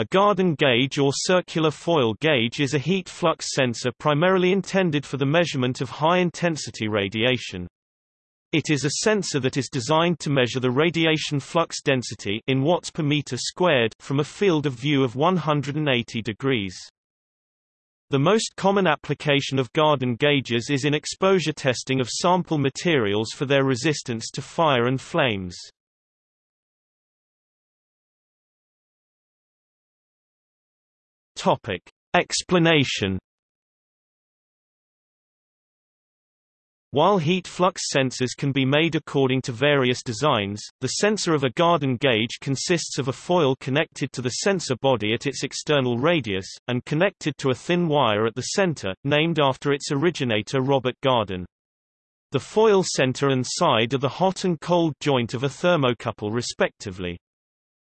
A Gardon gauge or circular foil gauge is a heat flux sensor primarily intended for the measurement of high-intensity radiation. It is a sensor that is designed to measure the radiation flux density in watts per meter squared from a field of view of 180 degrees. The most common application of Gardon gauges is in exposure testing of sample materials for their resistance to fire and flames. Topic. Explanation While heat flux sensors can be made according to various designs, the sensor of a Gardon gauge consists of a foil connected to the sensor body at its external radius, and connected to a thin wire at the center, named after its originator Robert Gardon. The foil center and side are the hot and cold joint of a thermocouple respectively.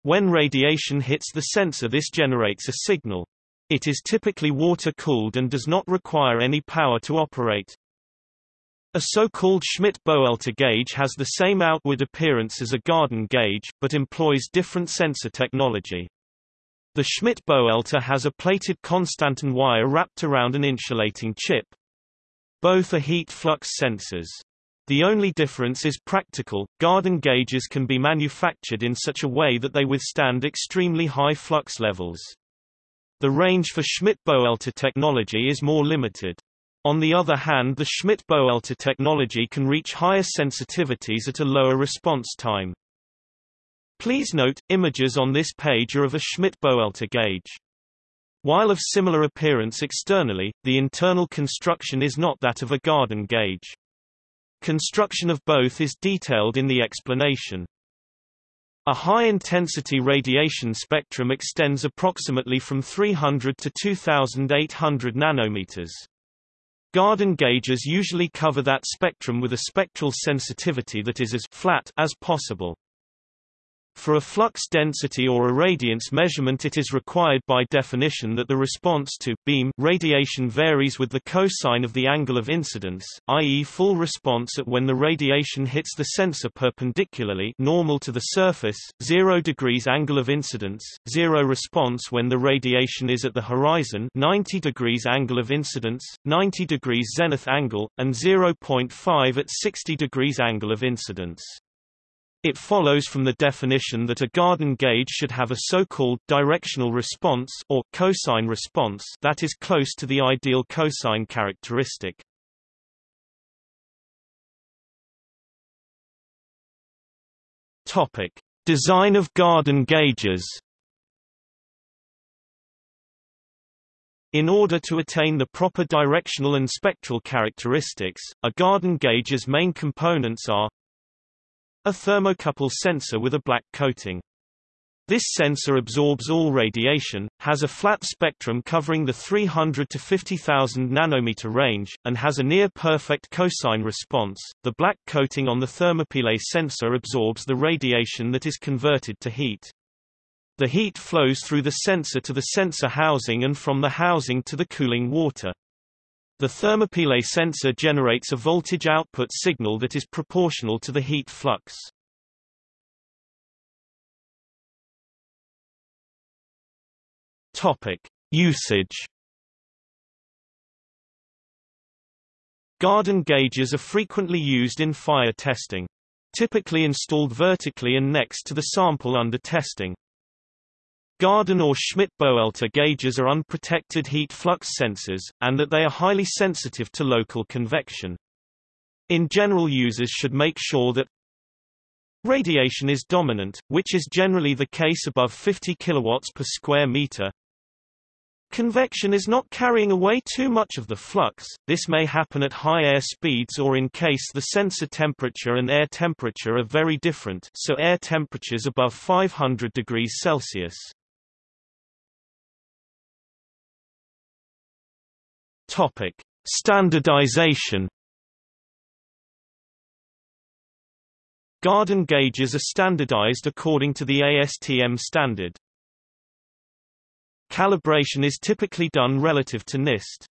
When radiation hits the sensor this generates a signal. It is typically water-cooled and does not require any power to operate. A so-called Schmidt-Boelter gauge has the same outward appearance as a Gardon gauge, but employs different sensor technology. The Schmidt-Boelter has a plated constantan wire wrapped around an insulating chip. Both are heat flux sensors. The only difference is practical. Gardon gauges can be manufactured in such a way that they withstand extremely high flux levels. The range for Schmidt-Boelter technology is more limited. On the other hand the Schmidt-Boelter technology can reach higher sensitivities at a lower response time. Please note, images on this page are of a Schmidt-Boelter gauge. While of similar appearance externally, the internal construction is not that of a Gardon gauge. Construction of both is detailed in the explanation. A high-intensity radiation spectrum extends approximately from 300 to 2800 nanometers. Gardon gauges usually cover that spectrum with a spectral sensitivity that is as flat as possible. For a flux density or irradiance measurement it is required by definition that the response to beam radiation varies with the cosine of the angle of incidence, i.e. full response at when the radiation hits the sensor perpendicularly normal to the surface, 0 degrees angle of incidence, 0 response when the radiation is at the horizon 90 degrees angle of incidence, 90 degrees zenith angle, and 0.5 at 60 degrees angle of incidence. It follows from the definition that a Gardon gauge should have a so-called directional response or cosine response that is close to the ideal cosine characteristic. Topic: Design of Gardon gauges. In order to attain the proper directional and spectral characteristics, a Gardon gauge's main components are a thermocouple sensor with a black coating. This sensor absorbs all radiation, has a flat spectrum covering the 300 to 50,000 nanometer range, and has a near-perfect cosine response. The black coating on the thermopile sensor absorbs the radiation that is converted to heat. The heat flows through the sensor to the sensor housing and from the housing to the cooling water. The thermopile sensor generates a voltage output signal that is proportional to the heat flux. Topic: Usage. Gardon gauges are frequently used in fire testing. Typically installed vertically and next to the sample under testing. Gardon or Schmidt-Boelter gauges are unprotected heat flux sensors, and that they are highly sensitive to local convection. In general users should make sure that radiation is dominant, which is generally the case above 50 kilowatts per square meter. Convection is not carrying away too much of the flux, this may happen at high air speeds or in case the sensor temperature and air temperature are very different so air temperatures above 500 degrees Celsius. Topic: Standardization. Gardon gauges are standardized according to the ASTM standard. Calibration is typically done relative to NIST.